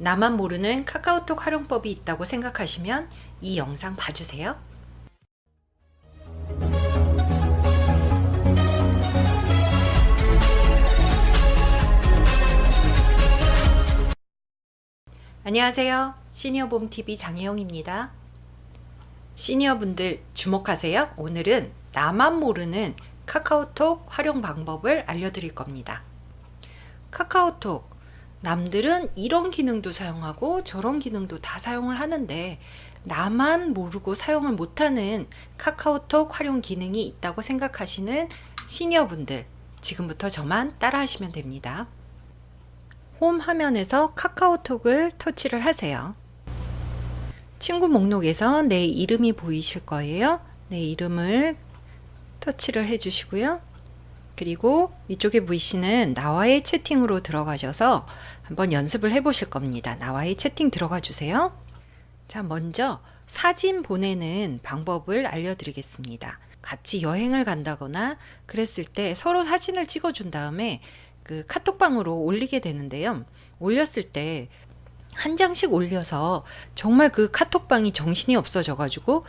나만 모르는 카카오톡 활용법이 있다고 생각하시면 이 영상 봐주세요. 안녕하세요. 시니어봄TV 장혜영입니다. 시니어분들 주목하세요. 오늘은 나만 모르는 카카오톡 활용 방법을 알려드릴 겁니다. 카카오톡 남들은 이런 기능도 사용하고 저런 기능도 다 사용을 하는데 나만 모르고 사용을 못하는 카카오톡 활용 기능이 있다고 생각하시는 시니어분들 지금부터 저만 따라 하시면 됩니다. 홈 화면에서 카카오톡을 터치를 하세요. 친구 목록에서 내 이름이 보이실 거예요. 내 이름을 터치를 해주시고요. 그리고 이쪽에 보이시는 나와의 채팅으로 들어가셔서 한번 연습을 해 보실 겁니다. 나와의 채팅 들어가 주세요. 자, 먼저 사진 보내는 방법을 알려드리겠습니다. 같이 여행을 간다거나 그랬을 때 서로 사진을 찍어 준 다음에 그 카톡방으로 올리게 되는데요. 올렸을 때 한 장씩 올려서 정말 그 카톡방이 정신이 없어져 가지고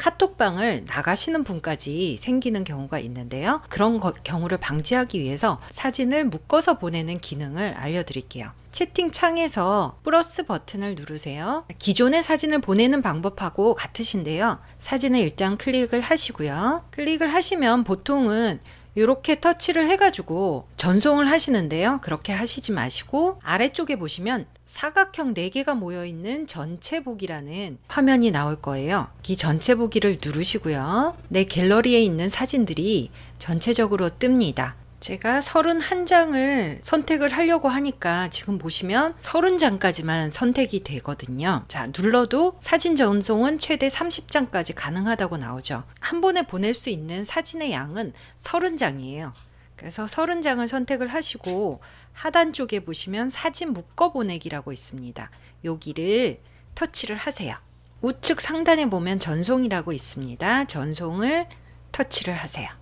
카톡방을 나가시는 분까지 생기는 경우가 있는데요. 그런 거, 경우를 방지하기 위해서 사진을 묶어서 보내는 기능을 알려드릴게요. 채팅창에서 플러스 버튼을 누르세요. 기존의 사진을 보내는 방법하고 같으신데요. 사진을 일단 클릭을 하시고요. 클릭을 하시면 보통은 이렇게 터치를 해가지고 전송을 하시는데요. 그렇게 하시지 마시고 아래쪽에 보시면 사각형 4개가 모여있는 전체 보기라는 화면이 나올 거예요. 이 전체 보기를 누르시고요. 내 갤러리에 있는 사진들이 전체적으로 뜹니다. 제가 31장을 선택을 하려고 하니까 지금 보시면 30장까지만 선택이 되거든요. 자, 눌러도 사진 전송은 최대 30장까지 가능하다고 나오죠. 한 번에 보낼 수 있는 사진의 양은 30장이에요. 그래서 30장을 선택을 하시고 하단 쪽에 보시면 사진 묶어 보내기라고 있습니다. 여기를 터치를 하세요. 우측 상단에 보면 전송이라고 있습니다. 전송을 터치를 하세요.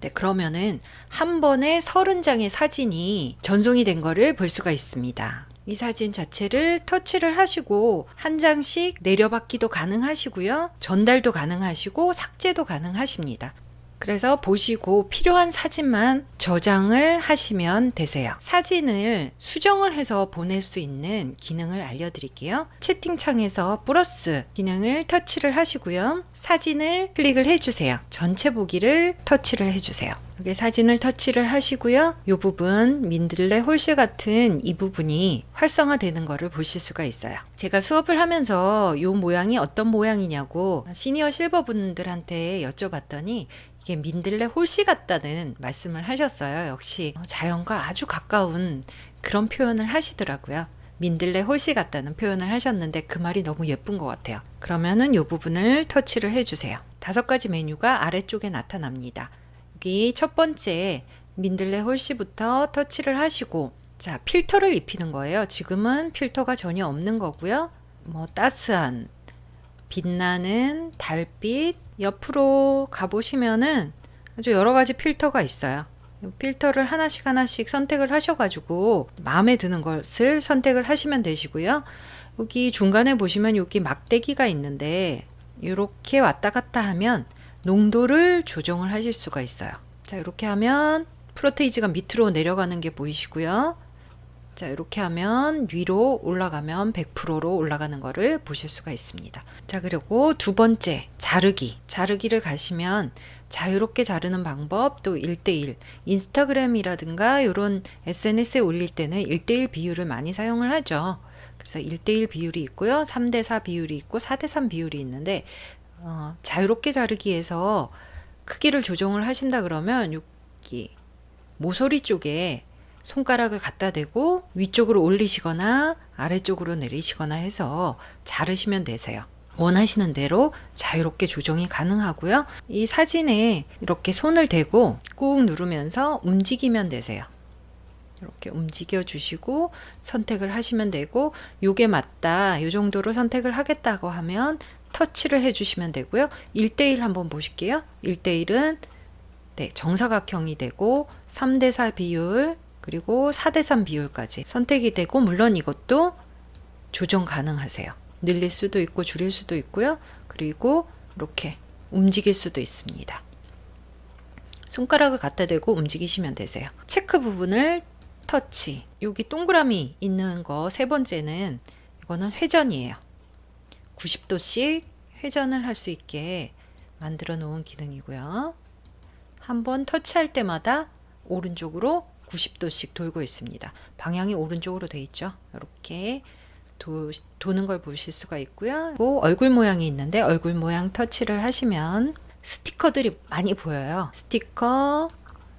네, 그러면은 한 번에 30장의 사진이 전송이 된 거를 볼 수가 있습니다. 이 사진 자체를 터치를 하시고 한 장씩 내려받기도 가능하시고요. 전달도 가능하시고 삭제도 가능하십니다. 그래서 보시고 필요한 사진만 저장을 하시면 되세요. 사진을 수정을 해서 보낼 수 있는 기능을 알려드릴게요. 채팅창에서 플러스 기능을 터치를 하시고요. 사진을 클릭을 해주세요. 전체 보기를 터치를 해주세요. 이렇게 사진을 터치를 하시고요. 이 부분 민들레 홀실 같은 이 부분이 활성화 되는 것을 보실 수가 있어요. 제가 수업을 하면서 이 모양이 어떤 모양이냐고 시니어 실버 분들한테 여쭤봤더니 이게 민들레 홀씨 같다는 말씀을 하셨어요. 역시 자연과 아주 가까운 그런 표현을 하시더라고요. 민들레 홀씨 같다는 표현을 하셨는데 그 말이 너무 예쁜 것 같아요. 그러면은 이 부분을 터치를 해주세요. 다섯 가지 메뉴가 아래쪽에 나타납니다. 여기 첫 번째 민들레 홀씨부터 터치를 하시고 자 필터를 입히는 거예요. 지금은 필터가 전혀 없는 거고요. 뭐 따스한 빛나는 달빛 옆으로 가보시면은 아주 여러 가지 필터가 있어요. 필터를 하나씩 하나씩 선택을 하셔가지고 마음에 드는 것을 선택을 하시면 되시고요. 여기 중간에 보시면 여기 막대기가 있는데 이렇게 왔다 갔다 하면 농도를 조정을 하실 수가 있어요. 자 이렇게 하면 프로테이지가 밑으로 내려가는 게 보이시고요. 자 이렇게 하면 위로 올라가면 100%로 올라가는 것을 보실 수가 있습니다. 자 그리고 두 번째 자르기. 자르기를 가시면 자유롭게 자르는 방법 또 1대1 인스타그램이라든가 이런 SNS에 올릴 때는 1대1 비율을 많이 사용을 하죠. 그래서 1대1 비율이 있고요. 3대4 비율이 있고 4대3 비율이 있는데 어, 자유롭게 자르기에서 크기를 조정을 하신다 그러면 여기 모서리 쪽에 손가락을 갖다 대고 위쪽으로 올리시거나 아래쪽으로 내리시거나 해서 자르시면 되세요. 원하시는 대로 자유롭게 조정이 가능하고요. 이 사진에 이렇게 손을 대고 꾹 누르면서 움직이면 되세요. 이렇게 움직여 주시고 선택을 하시면 되고 요게 맞다 요 정도로 선택을 하겠다고 하면 터치를 해 주시면 되고요 1대1 한번 보실게요 1대1은 네, 정사각형이 되고 3대4 비율 그리고 4대3 비율까지 선택이 되고 물론 이것도 조정 가능하세요. 늘릴 수도 있고 줄일 수도 있고요. 그리고 이렇게 움직일 수도 있습니다. 손가락을 갖다 대고 움직이시면 되세요. 체크 부분을 터치. 여기 동그라미 있는 거 세 번째는 이거는 회전이에요. 90도씩 회전을 할 수 있게 만들어 놓은 기능이고요. 한번 터치할 때마다 오른쪽으로 90도씩 돌고 있습니다. 방향이 오른쪽으로 돼 있죠. 이렇게 도, 도는 걸 보실 수가 있고요. 또 얼굴 모양이 있는데 얼굴 모양 터치를 하시면 스티커들이 많이 보여요. 스티커,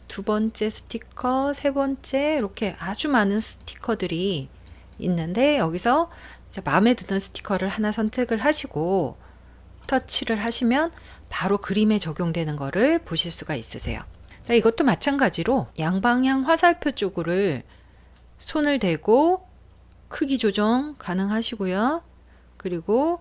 두 번째 스티커, 세 번째 이렇게 아주 많은 스티커들이 있는데 여기서 마음에 드는 스티커를 하나 선택을 하시고 터치를 하시면 바로 그림에 적용되는 거를 보실 수가 있으세요. 자, 이것도 마찬가지로 양방향 화살표 쪽을 손을 대고 크기 조정 가능하시고요. 그리고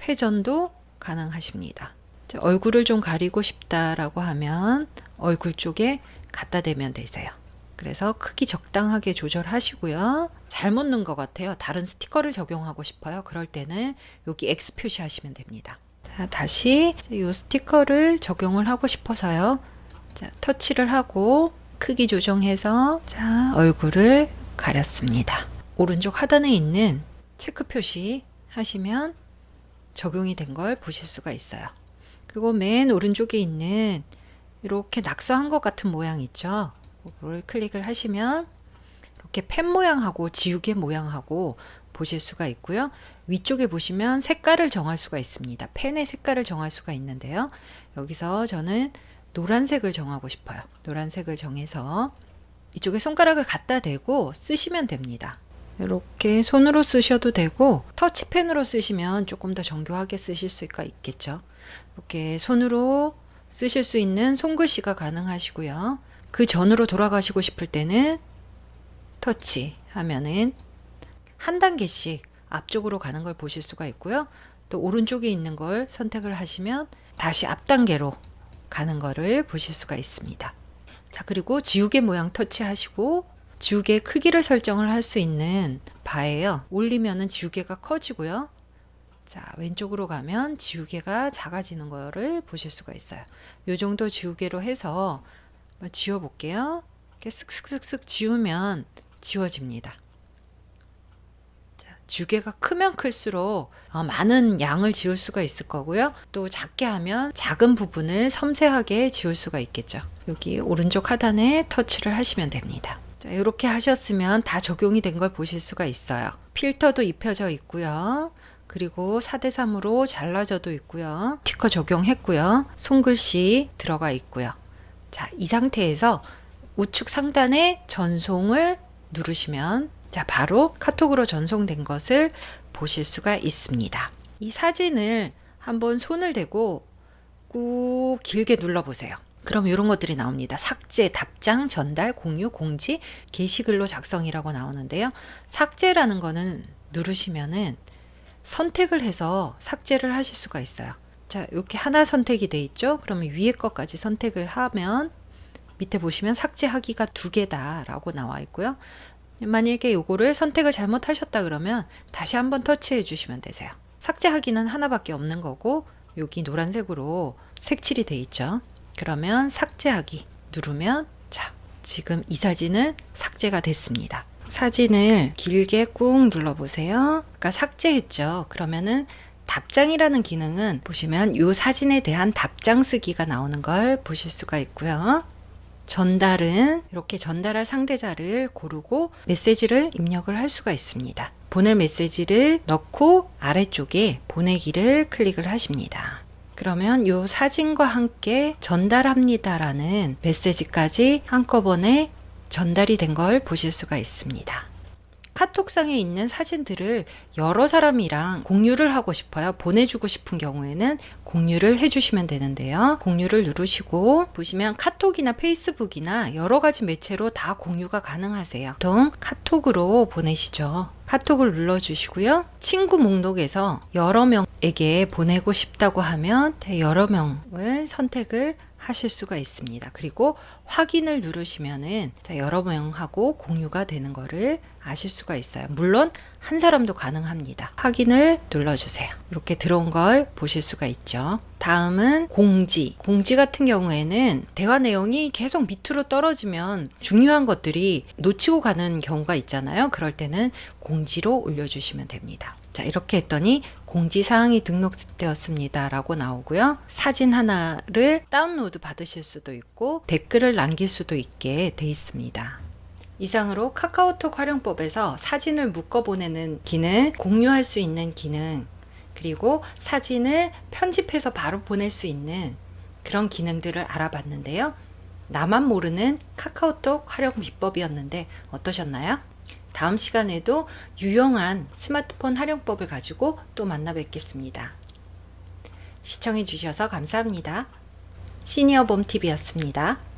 회전도 가능하십니다. 자, 얼굴을 좀 가리고 싶다라고 하면 얼굴 쪽에 갖다 대면 되세요. 그래서 크기 적당하게 조절하시고요. 잘못 넣은 것 같아요. 다른 스티커를 적용하고 싶어요. 그럴 때는 여기 X 표시하시면 됩니다. 자, 다시 이 스티커를 적용을 하고 싶어서요. 자, 터치를 하고 크기 조정해서 자, 얼굴을 가렸습니다. 오른쪽 하단에 있는 체크 표시 하시면 적용이 된 걸 보실 수가 있어요. 그리고 맨 오른쪽에 있는 이렇게 낙서한 것 같은 모양 있죠. 그걸 클릭을 하시면 이렇게 펜 모양하고 지우개 모양하고 보실 수가 있고요. 위쪽에 보시면 색깔을 정할 수가 있습니다. 펜의 색깔을 정할 수가 있는데요. 여기서 저는 노란색을 정하고 싶어요. 노란색을 정해서 이쪽에 손가락을 갖다 대고 쓰시면 됩니다. 이렇게 손으로 쓰셔도 되고 터치펜으로 쓰시면 조금 더 정교하게 쓰실 수가 있겠죠. 이렇게 손으로 쓰실 수 있는 손글씨가 가능하시고요. 그 전으로 돌아가시고 싶을 때는 터치 하면은 한 단계씩 앞쪽으로 가는 걸 보실 수가 있고요. 또 오른쪽에 있는 걸 선택을 하시면 다시 앞 단계로 가는 거를 보실 수가 있습니다. 자, 그리고 지우개 모양 터치하시고 지우개 크기를 설정을 할 수 있는 바예요. 올리면은 지우개가 커지고요. 자, 왼쪽으로 가면 지우개가 작아지는 거를 보실 수가 있어요. 요 정도 지우개로 해서 지워 볼게요. 이렇게 슥슥슥슥 지우면 지워집니다. 주개가 크면 클수록 어, 많은 양을 지울 수가 있을 거고요. 또 작게 하면 작은 부분을 섬세하게 지울 수가 있겠죠. 여기 오른쪽 하단에 터치를 하시면 됩니다. 자, 이렇게 하셨으면 다 적용이 된 걸 보실 수가 있어요. 필터도 입혀져 있고요. 그리고 4대3으로 잘라져도 있고요. 스티커 적용했고요. 손글씨 들어가 있고요. 자, 이 상태에서 우측 상단에 전송을 누르시면 자, 바로 카톡으로 전송된 것을 보실 수가 있습니다. 이 사진을 한번 손을 대고 꾹 길게 눌러보세요. 그럼 이런 것들이 나옵니다. 삭제, 답장, 전달, 공유, 공지, 게시글로 작성이라고 나오는데요. 삭제라는 거는 누르시면은 선택을 해서 삭제를 하실 수가 있어요. 자, 이렇게 하나 선택이 돼 있죠? 그러면 위에 것까지 선택을 하면 밑에 보시면 삭제하기가 두 개다라고 나와 있고요. 만약에 요거를 선택을 잘못하셨다 그러면 다시 한번 터치해 주시면 되세요. 삭제하기는 하나밖에 없는 거고 여기 노란색으로 색칠이 돼 있죠. 그러면 삭제하기 누르면 자 지금 이 사진은 삭제가 됐습니다. 사진을 길게 꾹 눌러보세요. 그러니까 삭제했죠. 그러면은 답장이라는 기능은 보시면 이 사진에 대한 답장 쓰기가 나오는 걸 보실 수가 있고요. 전달은 이렇게 전달할 상대자를 고르고 메시지를 입력을 할 수가 있습니다. 보낼 메시지를 넣고 아래쪽에 보내기를 클릭을 하십니다. 그러면 이 사진과 함께 전달합니다라는 메시지까지 한꺼번에 전달이 된 걸 보실 수가 있습니다. 카톡상에 있는 사진들을 여러 사람이랑 공유를 하고 싶어요. 보내주고 싶은 경우에는 공유를 해주시면 되는데요. 공유를 누르시고 보시면 카톡이나 페이스북이나 여러 가지 매체로 다 공유가 가능하세요. 보통 카톡으로 보내시죠. 카톡을 눌러주시고요. 친구 목록에서 여러 명에게 보내고 싶다고 하면 여러 명을 선택을 하실 수가 있습니다. 그리고 확인을 누르시면은 자, 여러 명하고 공유가 되는 거를 아실 수가 있어요. 물론 한 사람도 가능합니다. 확인을 눌러주세요. 이렇게 들어온 걸 보실 수가 있죠. 다음은 공지. 공지 같은 경우에는 대화 내용이 계속 밑으로 떨어지면 중요한 것들이 놓치고 가는 경우가 있잖아요. 그럴 때는 공지로 올려주시면 됩니다. 자, 이렇게 했더니 공지사항이 등록되었습니다. 라고 나오고요. 사진 하나를 다운로드 받으실 수도 있고 댓글을 남길 수도 있게 돼 있습니다. 이상으로 카카오톡 활용법에서 사진을 묶어 보내는 기능, 공유할 수 있는 기능, 그리고 사진을 편집해서 바로 보낼 수 있는 그런 기능들을 알아봤는데요. 나만 모르는 카카오톡 활용 비법이었는데 어떠셨나요? 다음 시간에도 유용한 스마트폰 활용법을 가지고 또 만나 뵙겠습니다. 시청해 주셔서 감사합니다. 시니어봄TV였습니다.